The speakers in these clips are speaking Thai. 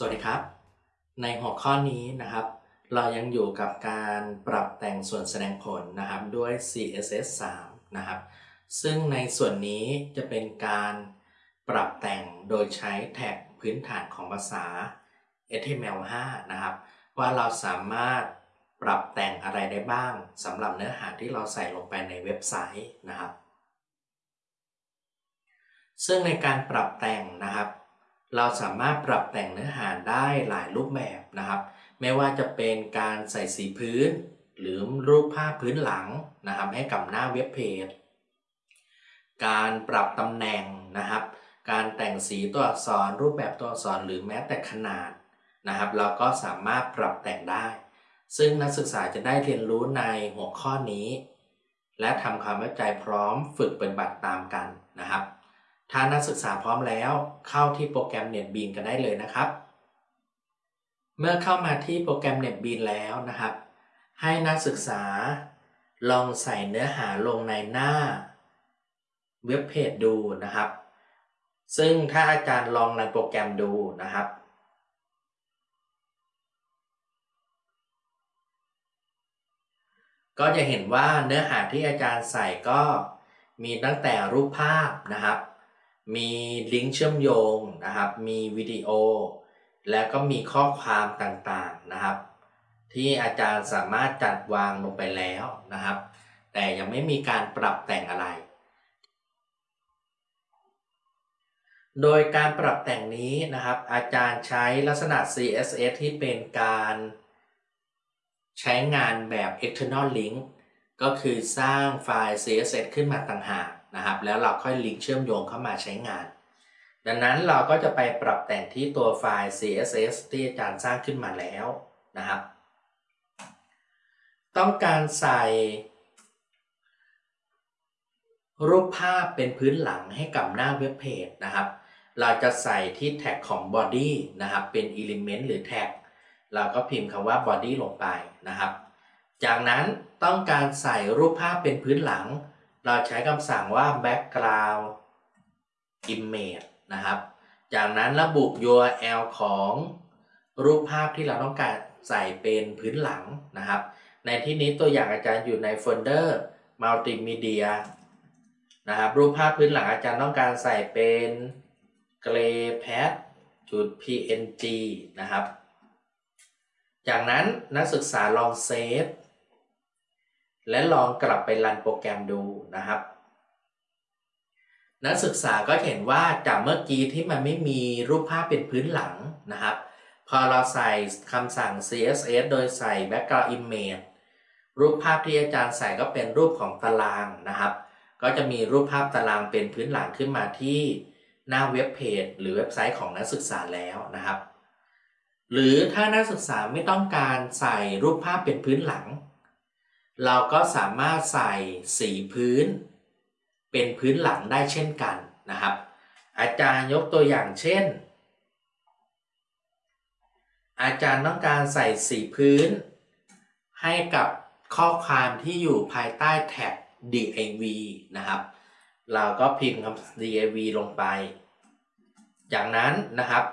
สวัสดีครับ ในหัวข้อนี้นะครับ เรายังอยู่กับการปรับแต่งส่วนแสดงผลนะครับด้วย CSS 3 นะครับ ซึ่งในส่วนนี้จะเป็นการปรับแต่งโดยใช้แท็กพื้นฐานของภาษา HTML5 นะครับ ว่าเราสามารถปรับแต่งอะไรได้บ้างสำหรับเนื้อหาที่เราใส่ลงไปในเว็บไซต์นะครับ ซึ่งในการปรับแต่งนะครับ เราสามารถปรับแต่งเนื้อหาได้หลายรูปแบบนะครับ ไม่ว่าจะเป็นการใส่สีพื้น หรือรูปภาพพื้นหลังนะครับ ให้กับหน้าเว็บเพจ การปรับตำแหน่งนะครับ การแต่งสีตัวอักษร รูปแบบตัวอักษรหรือแม้แต่ขนาดนะครับ เราก็สามารถปรับแต่งได้ ซึ่งนักศึกษาจะได้เรียนรู้ในหัวข้อนี้ และทำความเข้าใจพร้อมฝึกปฏิบัติตามกันนะครับ ถ้านักศึกษาพร้อมแล้วเข้าที่โปรแกรม NetBeans กันได้เลยนะครับ เมื่อเข้ามาที่โปรแกรม NetBeans แล้วนะครับ ให้นักศึกษาลองใส่เนื้อหาลงในหน้าเว็บเพจดูนะครับ ซึ่งถ้าอาจารย์ลองในโปรแกรมดูนะครับ ก็จะเห็นว่าเนื้อหาที่อาจารย์ใส่ก็มีตั้งแต่รูปภาพนะครับ มีลิงก์เชื่อมโยงนะครับ มีวิดีโอ แล้วก็มีข้อความต่างๆนะครับ ที่อาจารย์สามารถจัดวางลงไปแล้วนะครับ แต่ยังไม่มีการปรับแต่งอะไร โดยการปรับแต่งนี้นะครับ อาจารย์ใช้ลักษณะ CSS ที่เป็นการใช้งานแบบ external link ก็คือสร้างไฟล์ CSS ขึ้นมาต่างหาก นะครับ แล้วเราค่อยลิงก์เชื่อมโยงเข้ามาใช้งาน ดังนั้นเราก็จะไปปรับแต่งที่ตัวไฟล์ CSS ที่อาจารย์สร้างขึ้นมาแล้วนะครับ ต้องการใส่ รูปภาพเป็นพื้นหลังให้กับหน้าเว็บเพจนะครับ เราจะใส่ที่แท็กของ body นะครับ เป็น element หรือแท็ก เราก็พิมพ์คำว่า body ลงไปนะครับ จากนั้นต้องการใส่รูปภาพเป็นพื้นหลัง เราใช้คำสั่งว่า background image นะครับ จากนั้นระบุ URL ของรูปภาพที่เราต้องการใส่เป็นพื้นหลังนะครับ ในที่นี้ตัวอย่างอาจารย์อยู่ในโฟลเดอร์ multimedia นะครับรูปภาพพื้นหลังอาจารย์ต้องการใส่เป็น graypad จุด png นะครับ จากนั้นนักศึกษาลองเซฟ และลองกลับไปรันโปรแกรมดูนะครับ นักศึกษาก็เห็นว่าจากเมื่อกี้ที่มันไม่มีรูปภาพเป็นพื้นหลังนะครับ พอเราใส่คำสั่ง css โดยใส่ background image รูปภาพที่อาจารย์ใส่ก็เป็นรูปของตารางนะครับ ก็จะมีรูปภาพตารางเป็นพื้นหลังขึ้นมาที่หน้าเว็บเพจหรือเว็บไซต์ของนักศึกษาแล้วนะครับ หรือถ้านักศึกษาไม่ต้องการใส่รูปภาพเป็นพื้นหลัง เราก็สามารถใส่สีพื้น เป็นพื้นหลังได้เช่นกันนะครับ อาจารย์ยกตัวอย่างเช่น อาจารย์ต้องการใส่สีพื้น ให้กับข้อความที่อยู่ภายใต้แท็ก div นะครับ เราก็พิมพ์คำ div ลงไป จากนั้นนะครับ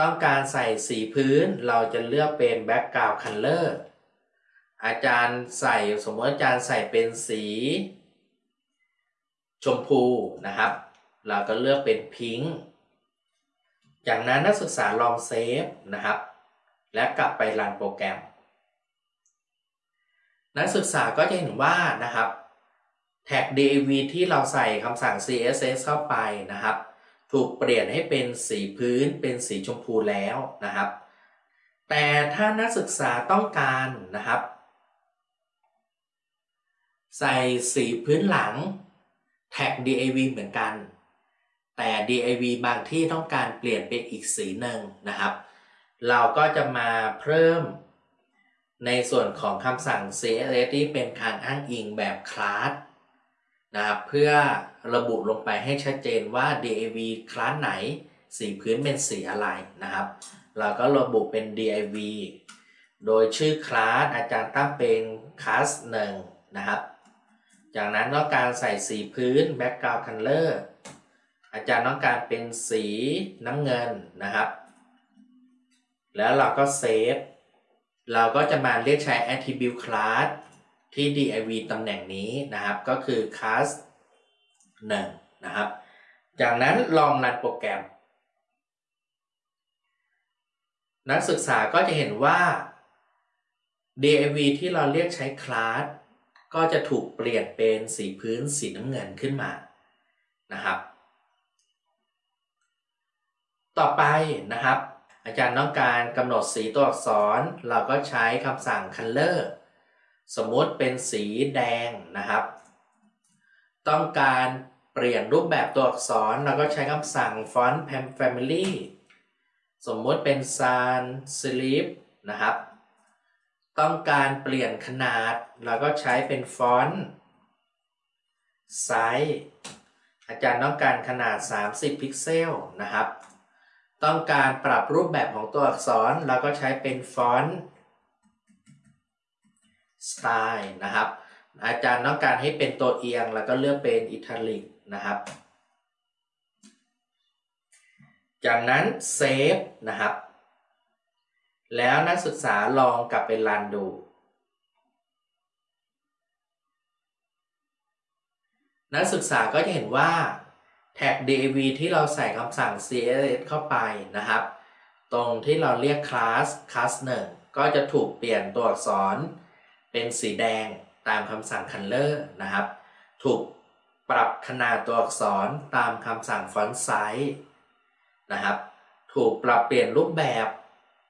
ต้องการใส่สีพื้นเราจะเลือกเป็น background color อาจารย์ใส่สมมติอาจารย์ใส่เป็นสี ชมพูนะครับ เราก็เลือกเป็นพิงค์จากนั้นนักศึกษาลองเซฟนะครับ และกลับไปรันโปรแกรม นักศึกษาก็จะเห็นว่านะครับแท็ก div ที่เราใส่คำสั่ง css เข้าไปนะครับ ถูกเปลี่ยนให้เป็นสีพื้นเป็นสีชมพูแล้วนะครับ แต่ถ้านักศึกษาต้องการนะครับ ใส่สีพื้นหลังแท็ก div เหมือนกัน แต่ div บางที่ต้องการเปลี่ยนเป็นอีกสีหนึ่งนะครับ เราก็จะมาเพิ่ม ในส่วนของคำสั่ง css ที่เป็นการอ้างอิงแบบคลาสนะครับเพื่อระบุลงไปให้ชัดเจนว่า div คลาสไหน สีพื้นเป็นสีอะไรนะครับ เราก็ระบุเป็น div โดยชื่อคลาสอาจารย์ตั้งเป็นคลาสหนึ่งนะครับ จากนั้นต้องการใส่สีพื้น background color อาจารย์ต้องการเป็นสีน้ำเงินนะครับ แล้วเราก็เซฟ เราก็จะมาเรียกใช้ attribute class ที่ div ตำแหน่งนี้นะครับ ก็คือ class 1นะครับ จากนั้นลองรันโปรแกรม นักศึกษาก็จะเห็นว่า div ที่เราเรียกใช้ class ก็จะถูกเปลี่ยนเป็นสีพื้นสีน้ำเงินขึ้นมานะครับ ต่อไปนะครับ อาจารย์ต้องการกำหนดสีตัวอักษร เราก็ใช้คำสั่ง color สมมติเป็นสีแดงนะครับ ต้องการเปลี่ยนรูปแบบตัวอักษรเราก็ใช้คำสั่ง font family สมมติเป็น sans serif นะครับ ต้องการเปลี่ยนขนาด เราก็ใช้เป็น font size อาจารย์ต้องการขนาด 30 พิกเซลนะครับ ต้องการปรับรูปแบบของตัวอักษร เราก็ใช้เป็น font style นะครับ อาจารย์ต้องการให้เป็นตัวเอียง แล้วก็เลือกเป็น italicนะครับ จากนั้นเซฟนะครับ แล้วนักศึกษาลองกลับไปรันดู นักศึกษาก็จะเห็นว่าแท็ก dav ที่เราใส่คำสั่ง css เข้าไปนะครับ ตรงที่เราเรียก class class 1 ก็จะถูกเปลี่ยนตัวอักษร เป็นสีแดงตามคำสั่ง color นะครับ ถูกปรับขนาดตัวอักษรตามคำสั่ง font size นะครับ ถูกปรับเปลี่ยนรูปแบบ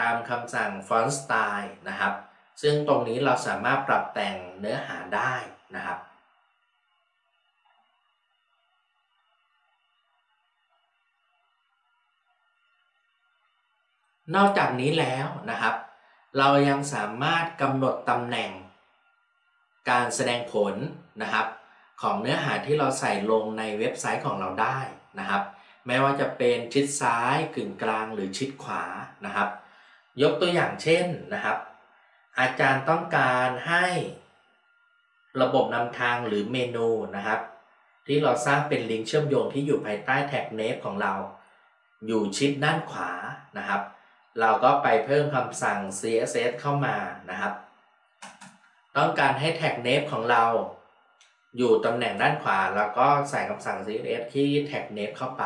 ตามคำสั่ง font style นะครับ ซึ่งตรงนี้เราสามารถปรับแต่งเนื้อหาได้นะครับ นอกจากนี้แล้วนะครับ เรายังสามารถกำหนดตำแหน่ง การแสดงผลนะครับ ของเนื้อหาที่เราใส่ลงในเว็บไซต์ของเราได้นะครับ ไม่ว่าจะเป็นชิดซ้ายกึ่งกลางหรือชิดขวานะครับ ยกตัวอย่างเช่นนะครับ อาจารย์ต้องการให้ระบบนำทางหรือเมนูนะครับ ที่เราสร้างเป็นลิงก์เชื่อมโยงที่อยู่ภายใต้แท็กเนฟของเรา อยู่ชิดด้านขวานะครับ เราก็ไปเพิ่มคำสั่ง css เข้ามานะครับ ต้องการให้แท็กเนฟของเรา อยู่ตำแหน่งด้านขวา แล้วก็ใส่คำสั่ง css ที่แท็กเนฟเข้าไป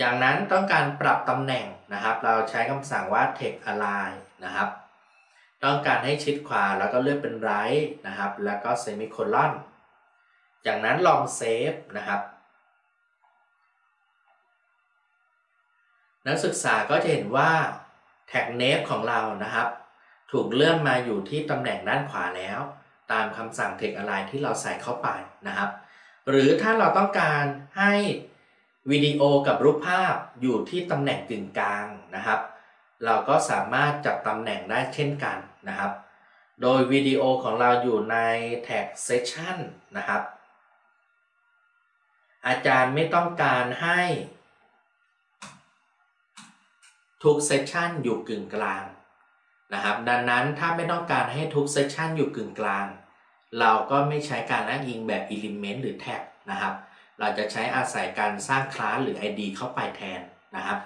จากนั้นต้องการปรับตำแหน่ง นะครับ เราใช้คำสั่งว่า text align นะครับ ต้องการให้ชิดขวาแล้วก็เลือกเป็น right นะครับ แล้วก็ semicolon จากนั้นลอง save นะครับ นักศึกษาก็จะเห็นว่า tag nav ของเรานะครับ ถูกเลื่อนมาอยู่ที่ตำแหน่งด้านขวาแล้ว ตามคำสั่ง text align ที่เราใส่เข้าไปนะครับ หรือถ้าเราต้องการให้ วิดีโอกับรูปภาพอยู่ที่ตำแหน่งกึ่งกลางนะครับ เราก็สามารถจัดตำแหน่งได้เช่นกันนะครับ โดยวิดีโอของเราอยู่ในแท็ก Session นะครับ อาจารย์ไม่ต้องการให้ ทุกเซสชันอยู่กึ่งกลางนะครับ ดังนั้นถ้าไม่ต้องการให้ทุกเซสชันอยู่กึ่งกลาง เราก็ไม่ใช้การอ้างอิงแบบ Element หรือ Tag นะครับ เราจะใช้อาศัยการสร้างคลาสหรือ ID เข้าไปแทนนะครับ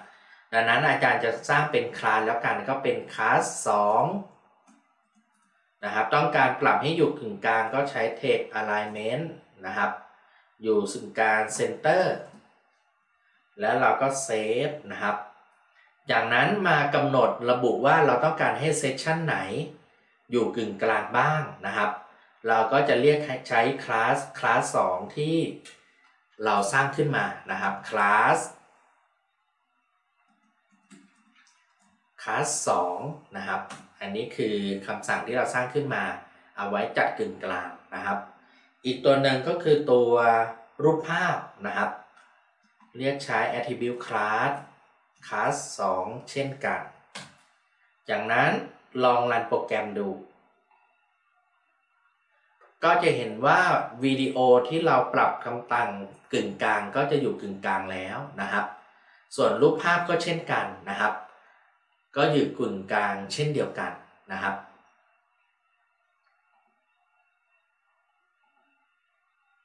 ดังนั้นอาจารย์จะสร้างเป็นคลาสแล้วกันก็เป็นคลาส2นะครับ ต้องการปรับให้อยู่กึ่งกลางก็ใช้ Text Alignment นะครับ อยู่สึ่งกลาง Center แล้วเราก็เซฟนะครับ จากนั้นมากำหนดระบุว่าเราต้องการให้เซสชันไหน อยู่กึ่งกลางบ้างนะครับ เราก็จะเรียกใช้คลาสคลาส2ที่ เราสร้างขึ้นมานะครับคลาสคลาส2นะครับ อันนี้คือคำสั่งที่เราสร้างขึ้นมา เอาไว้จัดกึ่งกลางนะครับ อีกตัวหนึ่งก็คือตัวรูปภาพนะครับ เรียกใช้ attribute class class 2 เช่นกัน จากนั้นลองรันโปรแกรมดู ก็จะเห็นว่าวิดีโอที่เราปรับคำตังกึ่งกลางก็จะอยู่กึ่งกลางแล้วนะครับ ส่วนรูปภาพก็เช่นกันนะครับ ก็อยู่กึ่งกลางเช่นเดียวกันนะครับ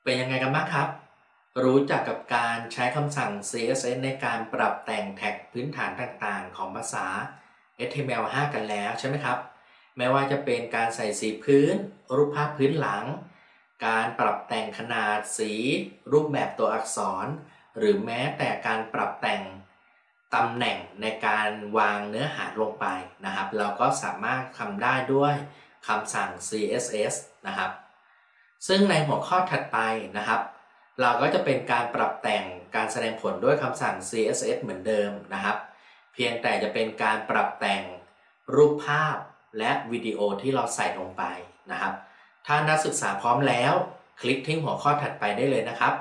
เป็นยังไงกันบ้างครับ รู้จักกับการใช้คำสั่ง CSS ในการปรับแต่งแท็กพื้นฐานต่างๆ ของภาษา HTML5 กันแล้วใช่ไหมครับ ไม่ว่าจะเป็นการใส่สีพื้น รูปภาพพื้นหลัง การปรับแต่งขนาดสี รูปแบบตัวอักษร หรือแม้แต่การปรับแต่งตำแหน่งในการวางเนื้อหาลงไปนะครับ เราก็สามารถทำได้ด้วยคำสั่ง CSS นะครับ ซึ่งในหัวข้อถัดไปนะครับ เราก็จะเป็นการปรับแต่งการแสดงผลด้วยคำสั่ง CSS เหมือนเดิมนะครับ เพียงแต่จะเป็นการปรับแต่งรูปภาพ และวิดีโอที่เราใส่ลงไปนะครับ ถ้านักศึกษาพร้อมแล้ว คลิกที่หัวข้อถัดไปได้เลยนะครับ